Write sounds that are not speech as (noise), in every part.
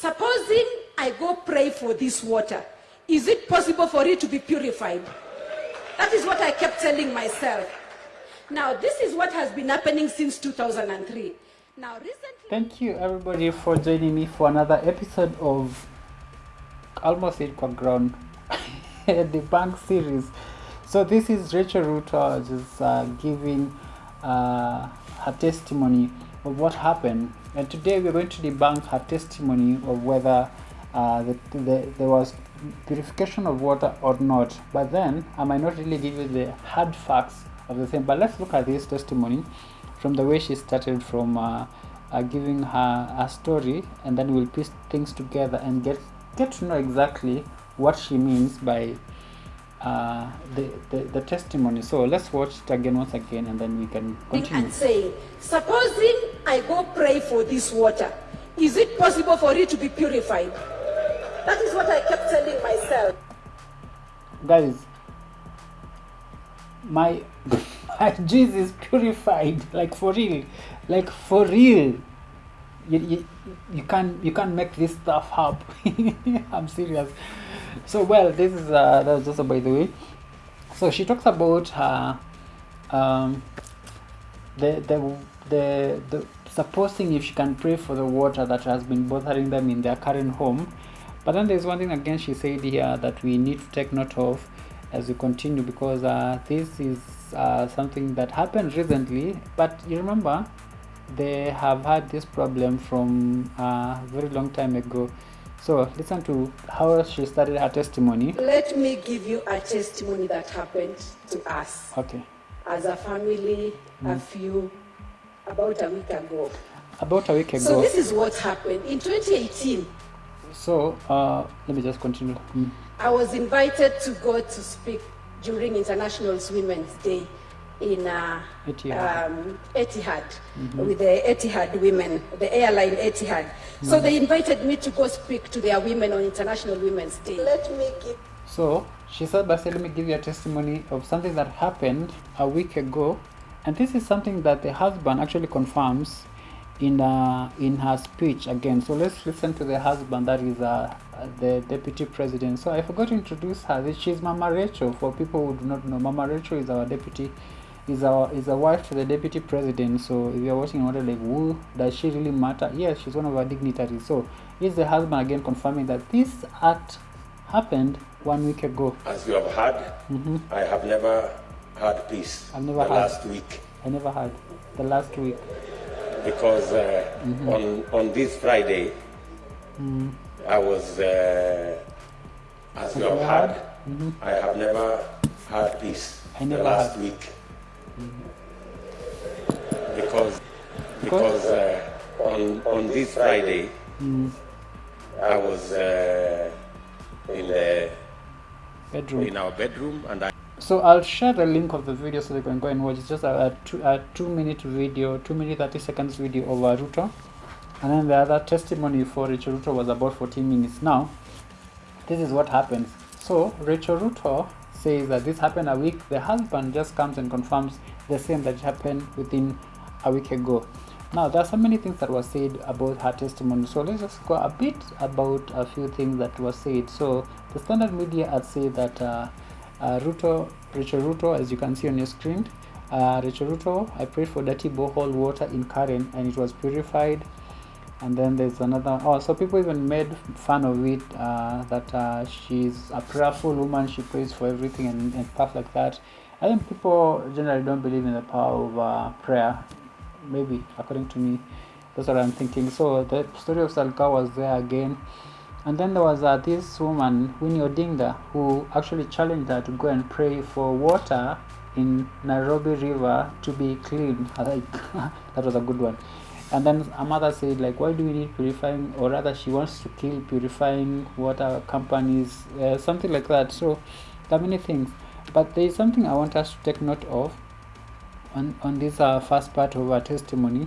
Supposing I go pray for this water, is it possible for it to be purified? That is what I kept telling myself. Now, this is what has been happening since 2003. Now, recently. Thank you everybody for joining me for another episode of almost it ground (laughs) the bank series. So this is Rachel Ruto just uh, giving uh, her testimony of what happened, and today we're going to debunk her testimony of whether uh, the, the, there was purification of water or not. But then I might not really give you the hard facts of the thing. But let's look at this testimony from the way she started from uh, uh, giving her a story, and then we'll piece things together and get get to know exactly what she means by uh, the, the the testimony. So let's watch it again once again, and then we can continue. and saying, supposing I go pray for this water, is it possible for it to be purified? That is what I kept telling myself. guys my (laughs) my juice is purified like for real. Like for real. You, you, you can't you can't make this stuff up. (laughs) I'm serious. So well this is uh that was just a by the way. So she talks about her um the the the, the supposing if she can pray for the water that has been bothering them in their current home but then there's one thing again she said here that we need to take note of as we continue because uh, this is uh, something that happened recently but you remember they have had this problem from a uh, very long time ago. So listen to how she started her testimony. Let me give you a testimony that happened to us. Okay. As a family a few, about a week ago. about a week ago So this is what happened. In 2018, so uh, let me just continue Mm. I was invited to go to speak during International Women's Day in uh, Etihad. Um, Etihad with the Etihad women, the airline Etihad. So they invited me to go speak to their women on International Women's Day. Let me give So she said, Basi, let me give you a testimony of something that happened a week ago. And this is something that the husband actually confirms in uh, in her speech again. So let's listen to the husband, that is uh, the deputy president. So I forgot to introduce her. She's Mama Rachel. For people who do not know, Mama Rachel is our deputy, is our is a wife to the deputy president. So if you're watching, wonder like, who does she really matter? Yes, she's one of our dignitaries. So is the husband again confirming that this act happened one week ago. As you have heard, I have never had peace I've never the had. last week I never had the last week. because uh, on on this Friday I was uh, as you have you heard, had? I have never had peace I never the last had. week because because uh, on on this Friday I was uh, in the Bedroom. in our bedroom and I So I'll share the link of the video so they can go and watch. It's just a, a, two, a two minute video, two minute thirty seconds video of Ruto, and then the other testimony for Rachel Ruto was about fourteen minutes. Now, this is what happens. So Rachel Ruto says that this happened a week. The husband just comes and confirms the same that happened within a week ago. Now there are so many things that were said about her testimony. So let's just go a bit about a few things that were said. So the standard media had said that uh, uh, Ruto, Rachel Ruto, as you can see on your screen, uh, Rachel Ruto, I prayed for dirty borehole water in Karen and it was purified. And then there's another. Oh, so people even made fun of it uh, that uh, she's a prayerful woman. She prays for everything and, and stuff like that. I think people generally don't believe in the power of uh, prayer. Maybe according to me, that's what I'm thinking. So the story of Salka was there again. And then there was uh, this woman, Winnie Odinga, who actually challenged her to go and pray for water in Nairobi River to be clean. (laughs) Like (laughs) that was a good one. And then a mother said, like, why do we need purifying? Or rather, she wants to kill purifying water companies, uh, something like that. So there are many things. But there is something I want us to take note of on, on this uh, first part of our testimony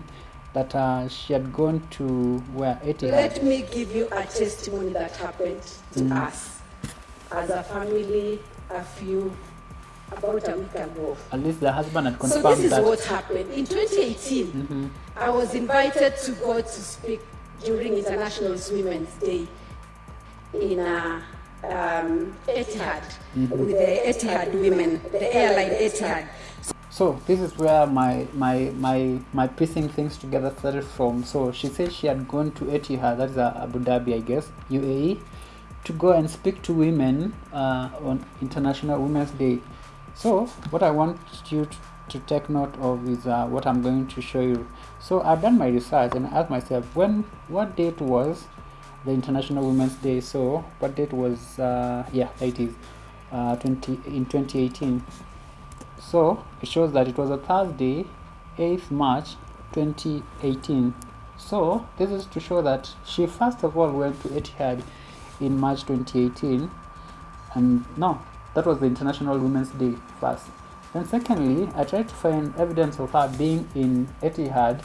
that uh, she had gone to where Etihad. Let me give you a testimony that happened to us as a family a few, about a week ago. At least the husband had confirmed that. So this is that. what happened. In 2018, Mhm. I was invited to go to speak during International Women's Day in uh, um, Etihad with the Etihad women, the airline Etihad. So this is where my my my my piecing things together started from. So she said she had gone to Etihad, that is uh, Abu Dhabi, I guess, UAE, to go and speak to women uh, on International Women's Day. So what I want you to, to take note of is uh, what I'm going to show you. So I've done my research and asked myself when what date was the International Women's Day. So what date was uh, yeah it is uh, 20 in 2018. So it shows that it was a Thursday, 8th March 2018. So this is to show that she first of all went to Etihad in March 2018 and no that was the International Women's Day first. Then secondly, I tried to find evidence of her being in Etihad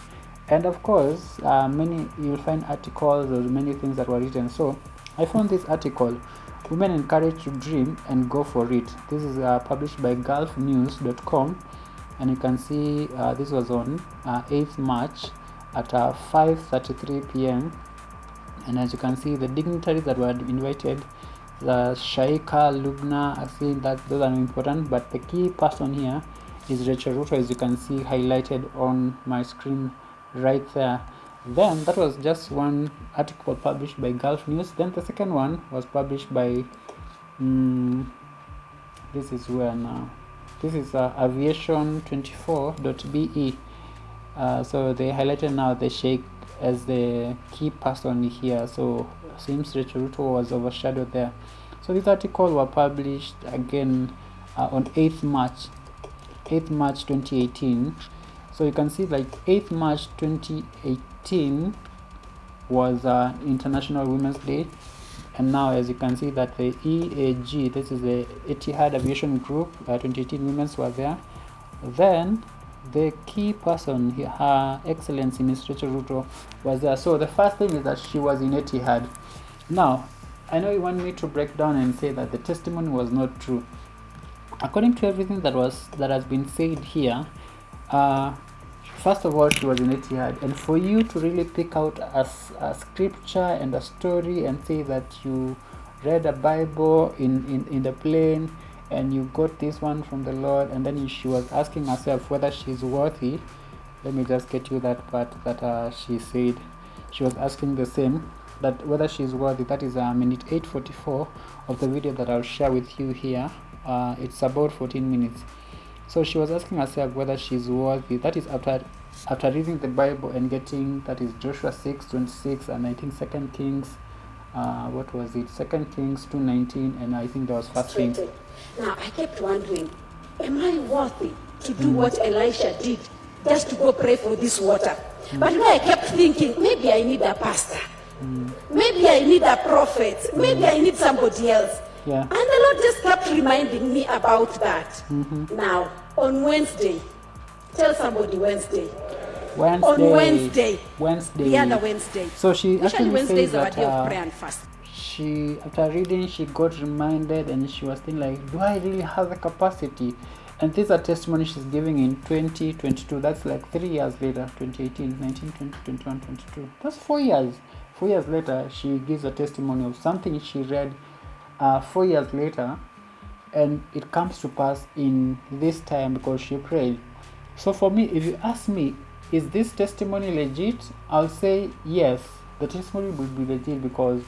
and of course uh, many you'll find articles or many things that were written. So I found this article Women Encouraged to Dream and Go for It. This is uh, published by gulfnews.com and you can see uh, this was on uh, 8th March at 5.33 uh, p.m. and as you can see the dignitaries that were invited the Sheikha, Lubna, I think that those are important but the key person here is Rachel Ruto as you can see highlighted on my screen right there then that was just one article published by Gulf News. Then the second one was published by um, this is where now this is uh, aviation24.be uh, so they highlighted now the Sheikh as the key person here. So seems Rachel Ruto was overshadowed there. So this article were published again uh, on 8th March 8th March 2018 so you can see like 8th March 2018 was uh, International Women's Day. And now as you can see that the EAG this is the Etihad Aviation Group uh, 2018 women were there. Then the key person her excellency Ms. Rachel Ruto was there. So the first thing is that she was in Etihad. Now I know you want me to break down and say that the testimony was not true. According to everything that was that has been said here uh, first of all she was in Etihad. And for you to really pick out a, a scripture and a story and say that you read a Bible in, in, in the plane and you got this one from the Lord and then she was asking herself whether she's worthy let me just get you that part that uh, she said. She was asking the same that whether she's worthy. That is a minute 844 of the video that I'll share with you here. Uh, it's about 14 minutes so she was asking herself whether she's worthy. That is after after reading the Bible and getting that is Joshua 6, 26 and I think Second Kings uh, what was it? Second Kings 2.19 and I think that was First Kings. Now I kept wondering, am I worthy to do mm. what Elisha did just to go pray for this water? Mm. But I kept thinking, maybe I need a pastor. Mm. Maybe I need a prophet. Maybe I need somebody else. Yeah. And the Lord just kept reminding me about that. Mm-hmm. Now, on Wednesday, tell somebody Wednesday. Wednesday. On Wednesday. Wednesday. Yeah, the other Wednesday. So she Usually actually Wednesday is our that day of uh, prayer and fast. she after reading she got reminded and she was thinking like do i really have the capacity and this is a testimony she's giving in 2022 that's like three years later 2018 19 20 21 22 that's four years four years later she gives a testimony of something she read uh, four years later and it comes to pass in this time because she prayed. So for me if you ask me is this testimony legit? I'll say yes the testimony will be legit because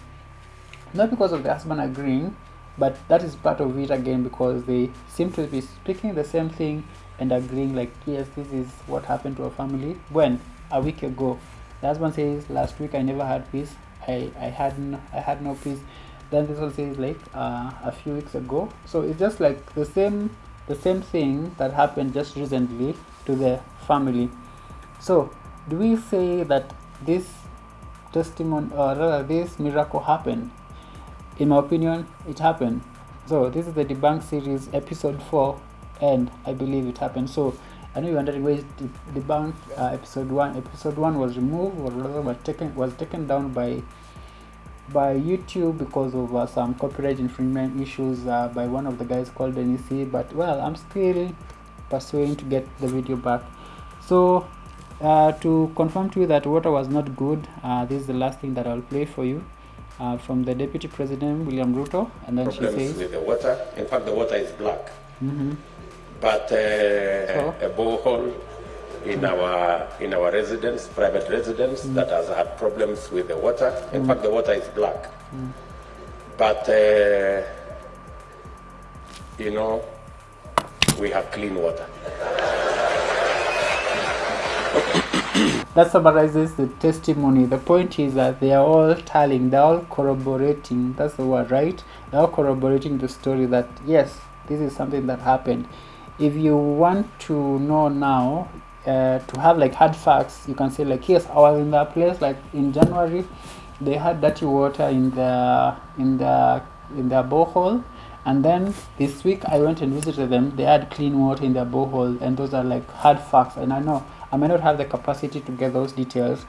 not because of the husband agreeing but that is part of it again because they seem to be speaking the same thing and agreeing like yes this is what happened to our family when a week ago. The husband says last week i never had peace. I i had no, i had no peace then this one says like uh, a few weeks ago. So it's just like the same the same thing that happened just recently to the family. So do we say that this testimony or rather this miracle happened? In my opinion it happened. So this is the debunk series episode 4 and i believe it happened. So I know you're wondering the debunk uh, episode 1 episode 1 was removed or rather was taken was taken down by by YouTube because of uh, some copyright infringement issues uh, by one of the guys called NEC but well I'm still pursuing to get the video back so uh, to confirm to you that water was not good, uh, this is the last thing that I'll play for you uh, from the Deputy President William Ruto, and then she Problems says, with the water. In fact, the water is black. mm-hmm. But uh, So? a borehole in our in our residence, private residence, Mm. that has had problems with the water. In fact, the water is black. Mm. But uh, you know, we have clean water. (coughs) That summarizes the testimony. The point is that they are all telling, they're all corroborating. That's the word, right? They're all corroborating the story that yes, this is something that happened. If you want to know now, uh, to have like hard facts, you can say like yes, I was in that place like in January. They had dirty water in the in the in their borehole, and then this week I went and visited them. They had clean water in their borehole, and those are like hard facts. And I know I may not have the capacity to get those details,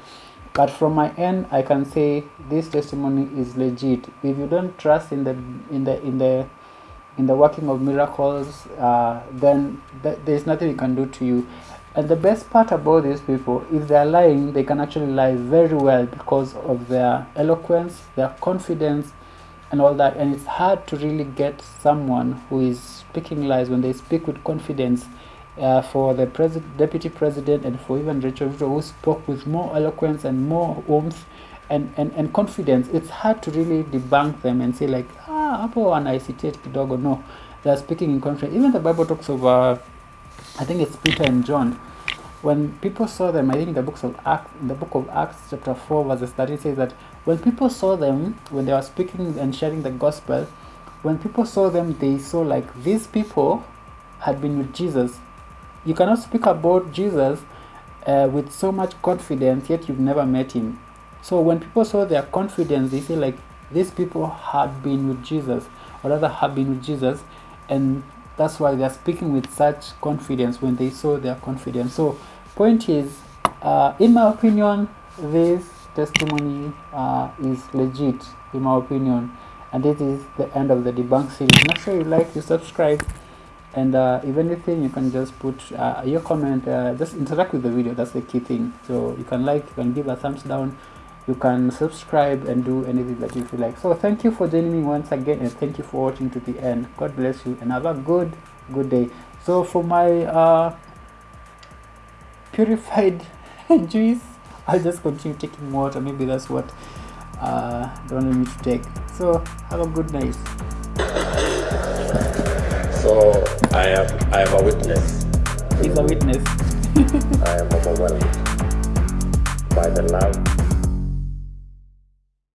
but from my end, I can say this testimony is legit. If you don't trust in the in the in the in the working of miracles, uh, then th- there's nothing we can do to you. And the best part about these people, if they're lying, they can actually lie very well because of their eloquence, their confidence, and all that. And it's hard to really get someone who is speaking lies when they speak with confidence. Uh, for the pres- deputy president and for even Rachel Ruto, who spoke with more eloquence and more warmth and, and, and confidence, it's hard to really debunk them and say like, ah, hapo anaisitate kidogo. No, they're speaking in confidence. Even the Bible talks of, uh, I think it's Peter and John. When people saw them, I think the books of Acts, the book of Acts, chapter four, verse thirteen says that when people saw them, when they were speaking and sharing the gospel, when people saw them, they saw like these people had been with Jesus. You cannot speak about Jesus uh, with so much confidence, yet you've never met him. So when people saw their confidence, they say like these people had been with Jesus, or rather have been with Jesus, and that's why they're speaking with such confidence when they saw their confidence. So point is, uh, in my opinion, this testimony uh, is legit, in my opinion, and this is the end of the debunk series. Make sure you like, you subscribe, and uh, if anything, you can just put uh, your comment. Uh, just interact with the video. That's the key thing. So you can like, you can give a thumbs down you can subscribe and do anything that you feel like. So thank you for joining me once again and thank you for watching to the end. God bless you and have a good good day. So for my uh purified (laughs) juice i'll just continue taking water. Maybe that's what uh they wanted me to take so have a good night. So I am I am a witness. he's a witness. (laughs) I am overwhelmed by the love